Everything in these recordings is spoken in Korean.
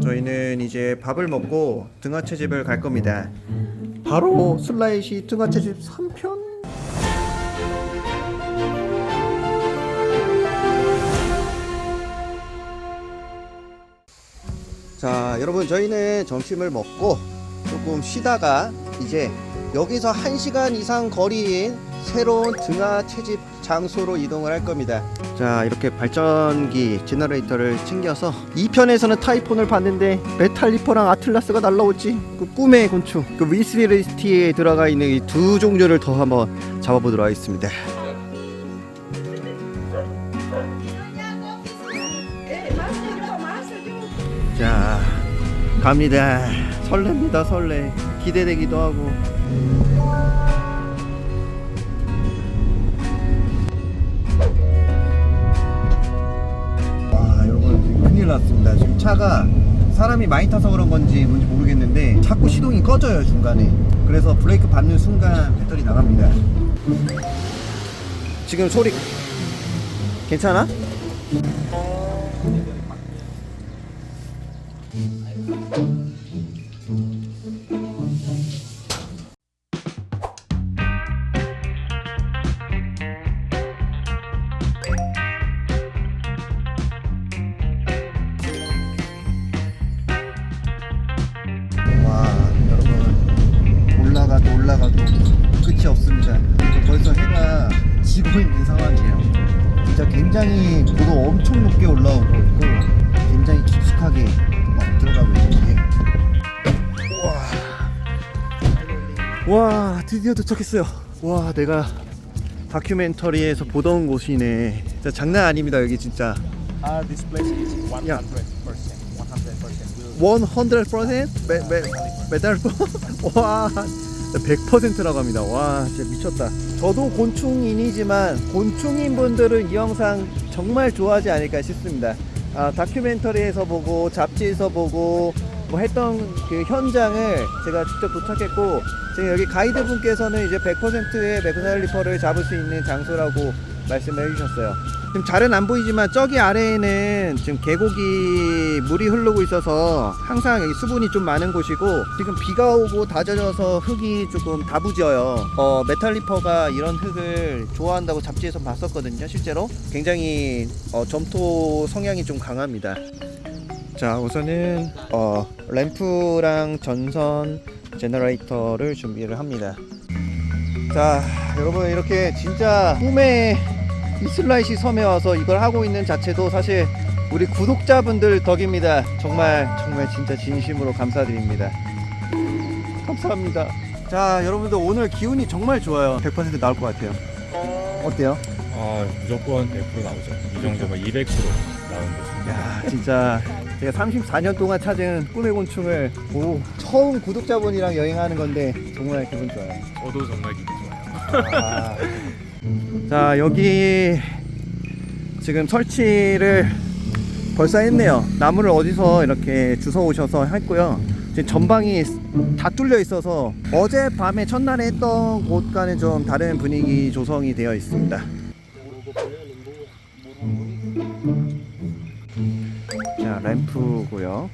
저희는 이제 밥을 먹고 등하채집을 갈 겁니다. 바로 슬라이시 등하채집 3편. 자, 여러분 저희는 점심을 먹고 조금 쉬다가 이제 여기서 1시간 이상 거리인 새로운 등하 채집 장소로 이동을 할 겁니다. 자, 이렇게 발전기 generator를 챙겨서 2편에서는 타이폰을 봤는데 메탈리퍼랑 아틀라스가 날라오지. 그 꿈의 곤충, 그 wish list에 들어가 있는 이 두 종류를 더 한번 잡아보도록 하겠습니다. 자, 갑니다. 설렙니다, 설레. 기대되기도 하고. 났습니다. 지금 차가 사람이 많이 타서 그런 건지 뭔지 모르겠는데 자꾸 시동이 꺼져요 중간에. 그래서 브레이크 밟는 순간 배터리 나갑니다. 지금 소리 괜찮아? 올라가도 끝이 없습니다. 벌써 해가 지고 있는 상황이에요. 진짜 굉장히 고도 엄청 높게 올라오고 있고 굉장히 깊숙하게 막 들어가고 있는데 와, 와 드디어 도착했어요. 와 내가 다큐멘터리에서 보던 곳이네. 진짜 장난 아닙니다 여기 진짜. Uh, this place is 100%. Yeah. 100%. We'll 100% 메, 메, 메달 와 100%라고 합니다. 와 진짜 미쳤다. 저도 곤충인이지만 곤충인 분들은 이 영상 정말 좋아하지 않을까 싶습니다. 아, 다큐멘터리에서 보고 잡지에서 보고 뭐 했던 그 현장을 제가 직접 도착했고 지금 여기 가이드 분께서는 이제 100%의 메그날리퍼를 잡을 수 있는 장소라고 말씀을 해주셨어요. 지금 잘은 안 보이지만 저기 아래에는 지금 계곡이 물이 흐르고 있어서 항상 여기 수분이 좀 많은 곳이고 지금 비가 오고 다 젖어서 흙이 조금 다부져요. 어, 메탈리퍼가 이런 흙을 좋아한다고 잡지에서 봤었거든요 실제로. 굉장히 어, 점토 성향이 좀 강합니다. 자 우선은 어, 램프랑 전선 generator를 준비를 합니다 자 여러분 이렇게 진짜 꿈의 이 술라웨시 섬에 와서 이걸 하고 있는 자체도 사실 우리 구독자분들 덕입니다. 정말 정말 진짜 진심으로 감사드립니다. 감사합니다. 자 여러분들 오늘 기운이 정말 좋아요. 100% 나올 것 같아요. 어때요? 아, 무조건 100% 나오죠. 이 정도면 200% 나오는 거죠. 야 진짜. 제가 34년 동안 찾은 꿈의 곤충을 오, 처음 구독자분이랑 여행하는 건데 정말 기분 좋아요. 저도 정말 기분 좋 아. 자 여기 지금 설치를 벌써 했네요. 나무를 어디서 이렇게 주워 오셔서 했고요. 지금 전방이 다 뚫려 있어서 어젯밤에 첫날에 했던 곳과는 좀 다른 분위기 조성이 되어 있습니다. 자 램프고요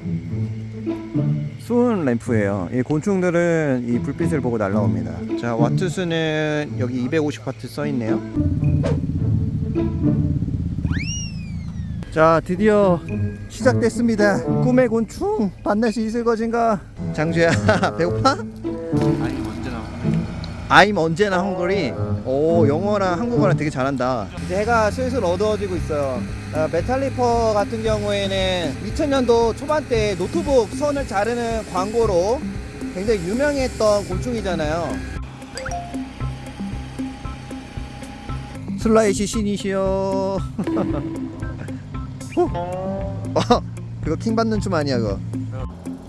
수은 램프예요. 이 곤충들은 이 불빛을 보고 날라옵니다. 자 와트 수는 여기 250와트 써 있네요. 자 드디어 시작됐습니다. 꿈의 곤충 수 있을 것인가? 장주야 배고파? I'm 언제나 hungry. 오 영어랑 한국어랑 되게 잘한다. 이제 해가 슬슬 어두워지고 있어요. 아, 메탈리퍼 같은 경우에는 2000년도 초반때 노트북 선을 자르는 광고로 굉장히 유명했던 곤충이잖아요. 슬라이시 신이시여. 어, 그거 킹 받는 춤 아니야 그거.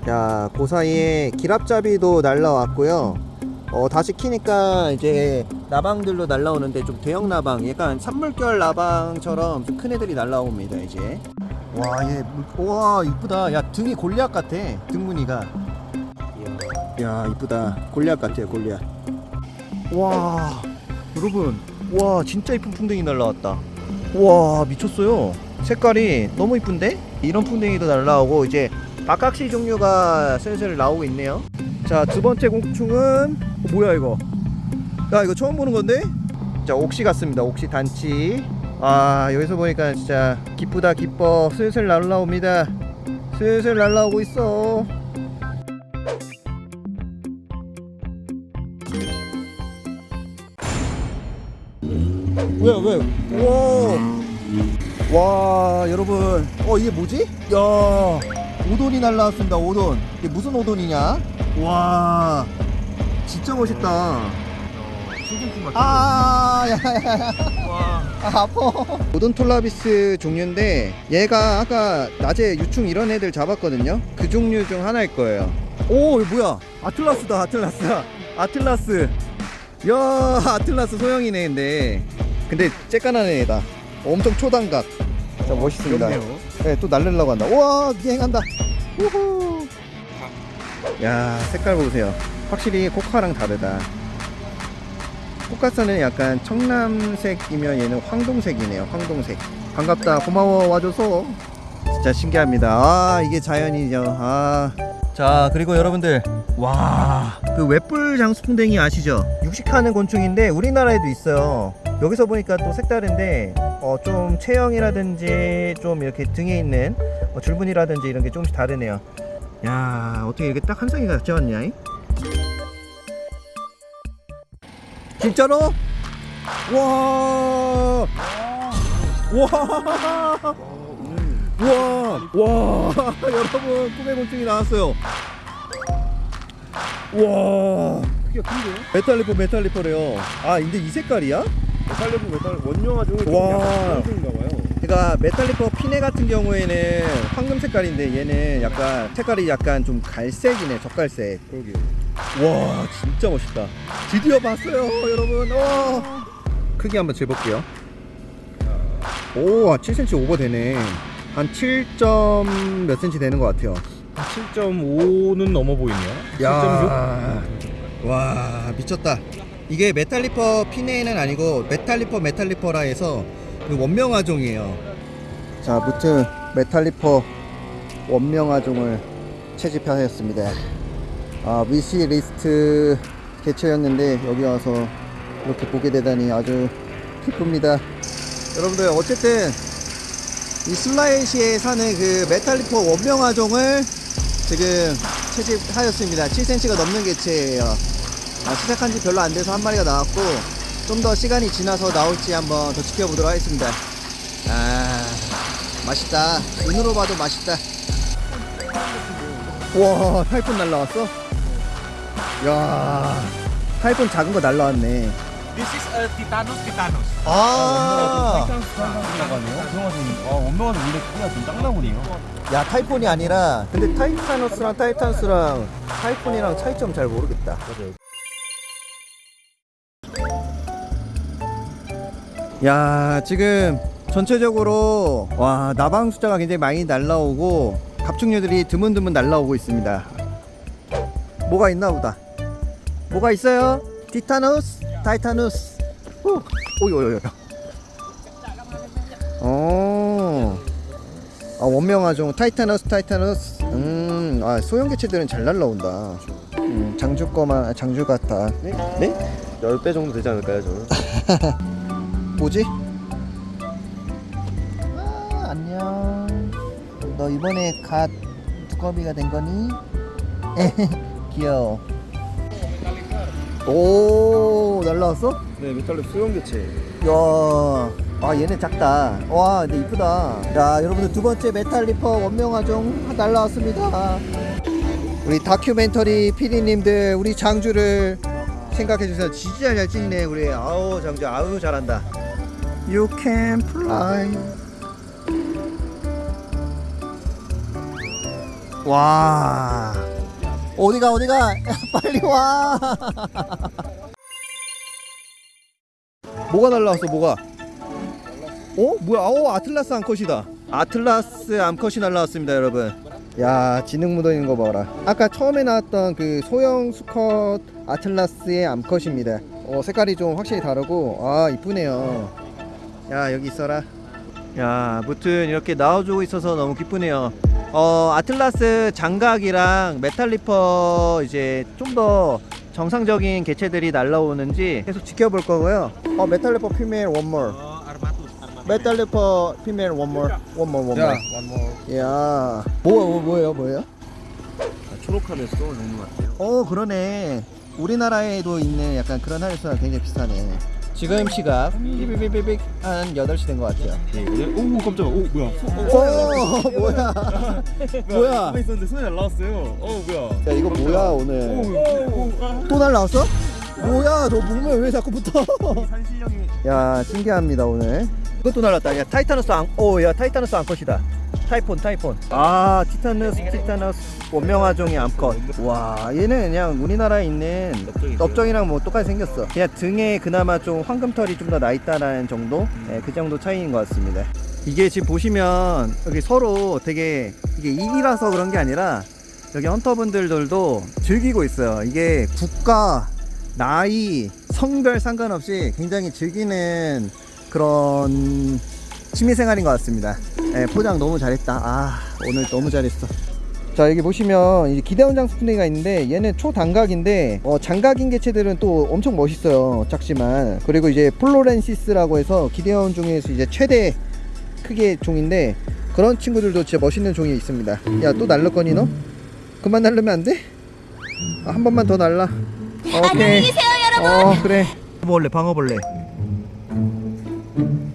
자, 그 사이에 기랍잡이도 날라왔고요. 어, 다시 키니까 이제 나방들로 날라오는데 좀 대형 나방, 약간 산물결 나방처럼 좀큰 애들이 날라옵니다, 이제. 와, 얘, 물- 와, 이쁘다. 야, 등이 골리앗 같아. 등 무늬가. 야, 이쁘다. 골리앗 같아요, 골리앗. 와, 여러분. 와, 진짜 이쁜 풍뎅이 날라왔다. 와, 미쳤어요. 색깔이 너무 이쁜데? 이런 풍뎅이도 날라오고 이제 박각시 종류가 슬슬 나오고 있네요 자 두 번째 곤충은 어, 뭐야 이거? 야 이거 처음 보는 건데? 자 옥시 같습니다. 옥시 단치. 아 여기서 보니까 진짜 기쁘다 기뻐. 슬슬 날라옵니다. 슬슬 날라오고 있어. 왜 왜? 우와! 와 여러분. 어 이게 뭐지? 야 오돈이 날라왔습니다 오돈. 이게 무슨 오돈이냐? 와 진짜 멋있다 아, 야, 야, 야. 아, 아파. 오돈톨라비스 종류인데 얘가 아까 낮에 유충 이런 애들 잡았거든요. 그 종류 중 하나일 거예요. 오, 이거 뭐야? 아틀라스다, 아틀라스. 아틀라스. 야, 아틀라스 소형이네, 근데. 근데 쬐깐한 애다. 엄청 초단각. 자, 멋있습니다. 네, 또 날리려고 한다. 우와, 비행한다. 우후. 야, 색깔 보세요. 확실히 코카랑 다르다. 코카스는 약간 청남색이면 얘는 황동색이네요. 황동색. 반갑다. 고마워 와줘서. 진짜 신기합니다. 아 이게 자연이죠. 아. 자 그리고 여러분들 와 그 웹불 장수풍뎅이 아시죠? 육식하는 곤충인데 우리나라에도 있어요. 여기서 보니까 또 색다른데 어, 좀 체형이라든지 좀 이렇게 등에 있는 어, 줄무늬라든지 이런 게 조금씩 다르네요. 야 어떻게 이렇게 딱 한 쌍이 왔냐? 이? 진짜로? 와! 와! 와! 와! 여러분, 꿈의 곤충이 나왔어요. 와! 크기가 큰데? 메탈리퍼, 메탈리퍼래요. 아, 근데 이 색깔이야? 메탈리퍼 메탈 원명아종에 좀 와. 약간 그런가 봐요. 그러니까 메탈리퍼 피네 같은 경우에는 황금 색깔인데 얘는 약간 색깔이 약간 좀 갈색이네, 적갈색. 그러게. 와 진짜 멋있다. 드디어 봤어요 여러분. 와. 크기 한번 재볼게요. 오 7cm 오버 되네. 한 7점 몇 cm 되는 것 같아요. 7.5는 넘어 보이네요. 7.6? 야, 와 미쳤다. 이게 메탈리퍼 피네는 아니고 메탈리퍼 메탈리퍼라 해서 그 원명아종이에요. 자 무튼 메탈리퍼 원명아종을 채집하였습니다 아 wish list 개최였는데 여기 와서 이렇게 보게 되다니 아주 기쁩니다. 여러분들 어쨌든 이 슬라이시에 사는 그 메탈리퍼 원명아종을 지금 채집하였습니다. 7cm가 넘는 개체예요. 아, 시작한 지 별로 안 돼서 한 마리가 나왔고 좀 더 시간이 지나서 나올지 한번 더 지켜보도록 하겠습니다. 아 맛있다. 눈으로 봐도 맛있다. 와 타이푼 날라왔어? 야 타이푼 작은 거 날라왔네 This is a Titanus titanus. 아, 타이탄스라고 하네요. 그래가지고 아 원명아종은 원래 크기가 좀 작나보네요. 야 타이푼이 아니라 근데 타이타너스랑 타이탄스랑 타이푼이랑 차이점 잘 모르겠다 야 지금 전체적으로 와 나방 숫자가 굉장히 많이 날라오고 갑충류들이 드문드문 날라오고 있습니다 뭐가 있나 보다 뭐가 있어요? 티타누스 타이타누스 오 오요요요 어 아, 원명아종 타이타너스 타이타너스 음, 아, 소형 개체들은 잘 날라온다 음, 장주 거만 아, 장주 같아 네? 네? 10배 정도 되지 않을까요, 저는? 뭐지? 아, 안녕 너 이번에 갓 두꺼비가 된 거니? 귀여워 오 날라왔어? 네, 메탈리퍼 소형 개체. 야, 아 얘네 작다. 와, 근데 이쁘다. 자, 여러분들 두 번째 메탈리퍼 원명아종 날라왔습니다. 우리 다큐멘터리 PD님들 우리 장주를 생각해 주세요. 진짜 잘 찍네 우리. 아우 장주, 아우 잘한다. You can fly. 와. 어디가 어디가? 빨리 와. 뭐가 날라왔어 뭐가? 어? 뭐야 어 아틀라스 암컷이다. 아틀라스 암컷이 날라왔습니다 여러분. 야 지능 묻어 있는 거 봐라. 아까 처음에 나왔던 그 소형 수컷 아틀라스의 암컷입니다. 어 색깔이 좀 확실히 다르고 아 이쁘네요. 야 여기 있어라. 야, 무튼 이렇게 나와주고 있어서 너무 기쁘네요. 어, 아틀라스 장각이랑 메탈리퍼 이제 좀 더 정상적인 개체들이 날라오는지 계속 지켜볼 거고요. 어, 메탈리퍼 피메일 원몰. 메탈리퍼 피메일 원몰. 원몰 원몰. one more. 야, 뭐, 뭐 뭐예요, 뭐예요? 초록하면서 종류 같아요. 어, 그러네. 우리나라에도 있는 약간 그런 하늘소랑 굉장히 비슷하네. 지금 시각 삐삐삐삐삐 한 8시 된 것 같아요. 네, 오 깜짝이야. 오 뭐야? 어, 뭐야? 뭐야? 가만히 있었는데 손이 날라왔어요. 어 뭐야? 야, 이거 뭐야, 오늘? 또 날라왔어? 뭐야, 너 몸에 왜 자꾸 붙어? 산신령이 야, 신기합니다, 오늘. 이것도 날랐다. 야, 타이타너스 암, 오, 야, 타이타너스 암컷이다. 타이폰, 타이폰. 아, 티타누스, 티타누스 원명화종의 암컷. 와, 얘는 그냥 우리나라에 있는 넓정이랑 뭐 똑같이 생겼어. 그냥 등에 그나마 좀 황금털이 좀 더 나 있다라는 정도? 네, 그 정도 차이인 것 같습니다. 이게 지금 보시면 여기 서로 되게 이게 일이라서 그런 게 아니라 여기 헌터분들도 즐기고 있어요. 이게 국가, 나이, 성별 상관없이 굉장히 즐기는 그런 취미생활인 것 같습니다. 예, 포장 너무 잘했다. 아, 오늘 너무 잘했어. 자, 여기 보시면 이제 기데온 장수풍뎅이가 있는데 얘는 초단각인데 어, 장각인 개체들은 또 엄청 멋있어요. 작지만. 그리고 이제 플로렌시스라고 해서 기데온 중에서 이제 최대 크기의 종인데 그런 친구들도 진짜 멋있는 종이 있습니다. 야, 또 날릴 거니 너? 그만 날르면 안 돼? 아, 한 번만 더 날라. 오케이. 계세요, 여러분. 어 그래 방어벌레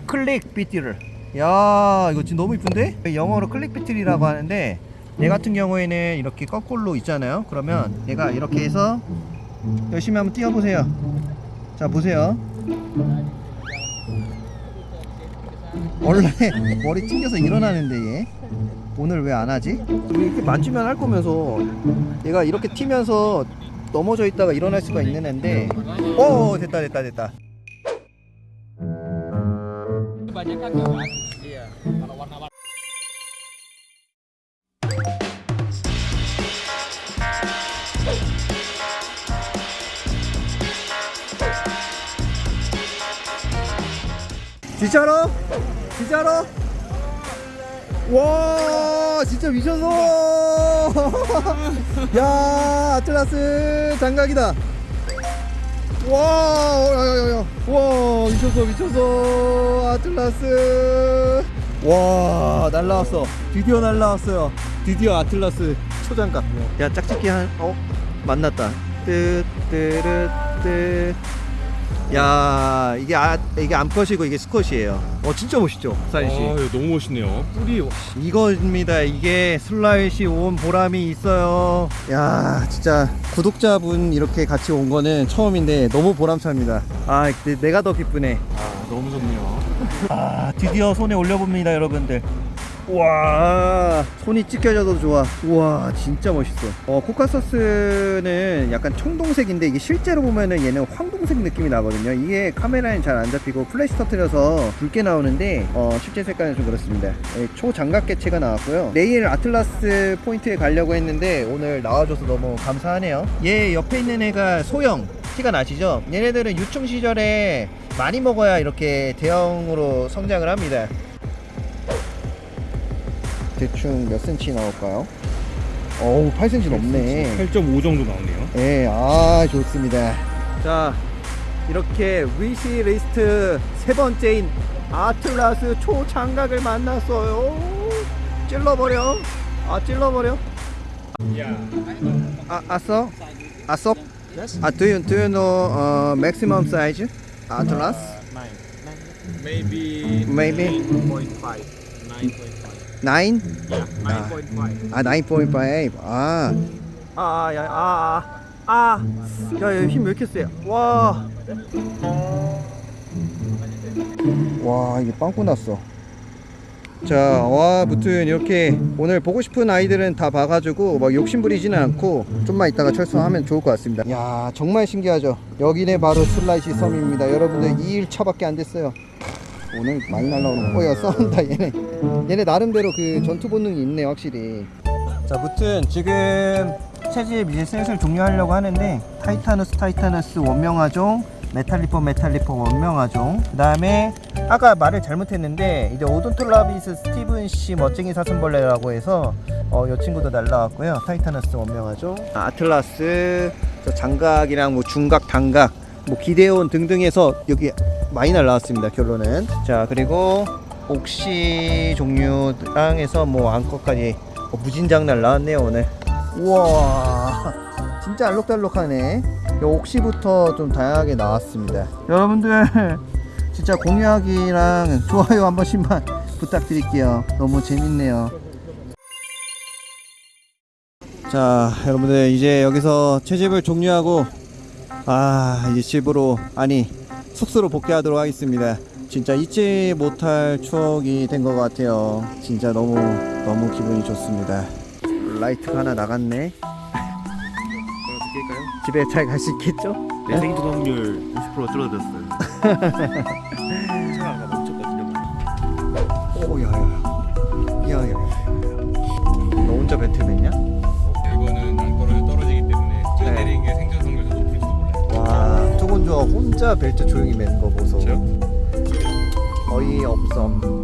클릭 비티를 야 이거 지금 너무 이쁜데? 영어로 클릭 비틀이라고 하는데 얘 같은 경우에는 이렇게 거꾸로 있잖아요. 그러면 얘가 이렇게 해서 열심히 한번 뛰어보세요. 자 보세요. 원래 머리 튕겨서 일어나는데 얘. 오늘 왜 안 하지? 이렇게 만지면 할 거면서 얘가 이렇게 튀면서 넘어져 있다가 일어날 수가 있는 앤데. 어 됐다 됐다 됐다 진짜로? 진짜로? 와 진짜 미쳤어. 야 아틀라스 장각이다. 와 야야야야. 와 미쳤어 미쳤어. 아틀라스. 와 날라왔어. 드디어 날라왔어요. 드디어 아틀라스 초장갑 야 짝짓기 한 어? 만났다. 뜨뜨르뜨 야 이게 아 이게 암컷이고 이게 수컷이에요 어 진짜 멋있죠 사인 씨 아, 너무 멋있네요. 뿔이 이거입니다. 이게 술라웨시 온 보람이 있어요. 야, 진짜 구독자분 이렇게 같이 온 거는 처음인데 너무 보람찹니다. 아, 내- 내가 더 기쁘네. 아, 너무 좋네요. 아, 드디어 손에 올려봅니다, 여러분들. 와, 손이 찢겨져도 좋아. 우와, 진짜 멋있어. 어, 코카서스는 약간 청동색인데 이게 실제로 보면은 얘는 황동색 느낌이 나거든요. 이게 카메라엔 잘 안 잡히고 플래시 터트려서 붉게 나오는데 어, 실제 색깔은 좀 그렇습니다. 예, 초장각 개체가 나왔고요. 내일 아틀라스 포인트에 가려고 했는데 오늘 나와줘서 너무 감사하네요. 얘 옆에 있는 애가 소형. 티가 나시죠? 얘네들은 유충 시절에 많이 먹어야 이렇게 대형으로 성장을 합니다. 대충 몇 센치 나올까요? 어우 8cm 넘네 8.5 정도 나오네요. 예, 아 좋습니다 자 이렇게 wish list 세 번째인 아틀라스 초장각을 만났어요 찔러버려 아 찔러버려 야. 아 아서 아섭 아 do you, do you know uh, maximum size atlas Maybe maybe 9.5. 9.5. 9 Yeah, 9.5. 아 9.5. 아. 아, 야, 아, 아, 아. 야, 야, 힘왜 이렇게 세? 와. 와, 이게 빵꾸 났어. 자, 와, 무튼 이렇게 오늘 보고 싶은 아이들은 다 봐가지고 막 욕심 부리지는 않고 좀만 이따가 철수하면 좋을 것 같습니다. 야, 정말 신기하죠? 여기네 바로 술라웨시 섬입니다. 여러분들 2일차밖에 안 됐어요. 오늘 많이 날라오는 거. 어, 야, 싸운다, 얘네. 얘네 나름대로 그 전투 본능이 있네, 확실히. 자, 무튼 지금 채집 이제 슬슬 종료하려고 하는데 타이타누스 타이타누스 원명아종 메탈리퍼 메탈리퍼 원명아종 그 다음에 아까 말을 잘못했는데 이제 오돈톨라비스 스티븐시 멋쟁이 사슴벌레라고 해서 어, 이 친구도 날라왔고요 타이타누스 원명아종 아, 아틀라스 저 장각이랑 뭐 중각 단각 뭐 기데온 등등해서 여기 많이 날라왔습니다 결론은. 자 그리고 옥시 종류랑 해서 뭐 앙커까지 어, 무진장 날라왔네요 오늘. 우와 진짜 알록달록하네. 요 옥시부터 좀 다양하게 나왔습니다. 여러분들 진짜 공유하기랑 좋아요 한 번씩만 부탁드릴게요. 너무 재밌네요. 자 여러분들 이제 여기서 채집을 종료하고 아 이제 집으로 아니 숙소로 복귀하도록 하겠습니다 진짜 잊지 못할 추억이 된 것 같아요 진짜 너무 너무 기분이 좋습니다 라이트가 하나 나갔네 집에 잘 갈 수 있겠죠? 내 생존 확률 50% 줄어들었어요. 차가 멈췄거든요. 오 야야 야야 너 혼자 배틀맨이야? 와 투곤조가 혼자 벨트 조용히 매는 거 보소 저요? 거의 없음 제요?